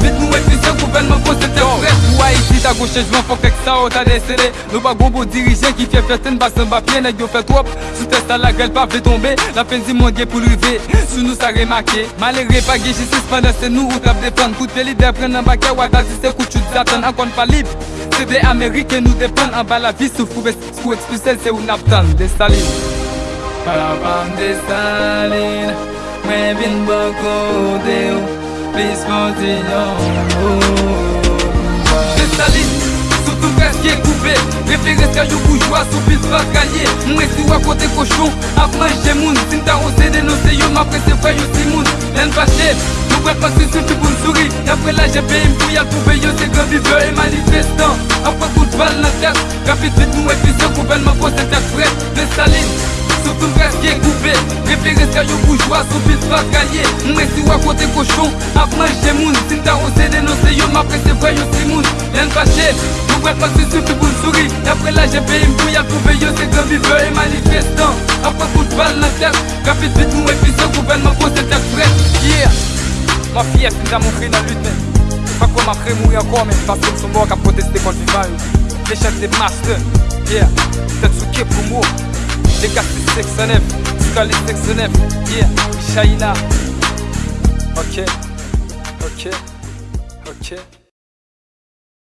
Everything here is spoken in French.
Vit nou eklise gouvenman kon se te fret Ou a iti ta gouche jman fok ek sa ou ta desede Nou ba gobo dirijen ki fye fye ten basen ba pye Nèk yo fye trop, sou testa la grel pa vle tombe La pen di moun ge pou l'rive, sou nou sa remake Malere pa ge jisis pandan se nou ou tap defan Kout fe lider pren nan bakya wata si se kout chou datan Ankon pa palib, se de Amerike nou depan An ba la vi sou fou skou ekspusel se ou naptan De Parapam de Mwen vin bako de ou Please continue preske koupe Referes ka yo boujwa sou pil kalye Mwen si wakote koshon ap moun Sin ta ose denose yo ma prese fwa yo si moun Len fache Nou kwe pasi sou ti pou souri Apre la jepe impou yal pouve yo se gran viveur e manifestant. Apre kout bal nan tet Rapid vit nou efisyon gouvernement pose tek Mwen pas se suffit pour sourire Après là j'ai payé m'bouille à trouver yo c'est grand viveur et manifestant Après coup de balle dans tête Rapide vite nous efficient gouvernement pose tête prête Yeah. Ma fille est fin montré dans la lutte. Pas quoi m'a fait mourir encore mais parce que son mort a protesté contre Vival Les chefs des masters. Yeah. Tête sous qui pour moi. Les gars c'est 609 Scully 609 Yeah. Shaina. Ok. Ok. Ok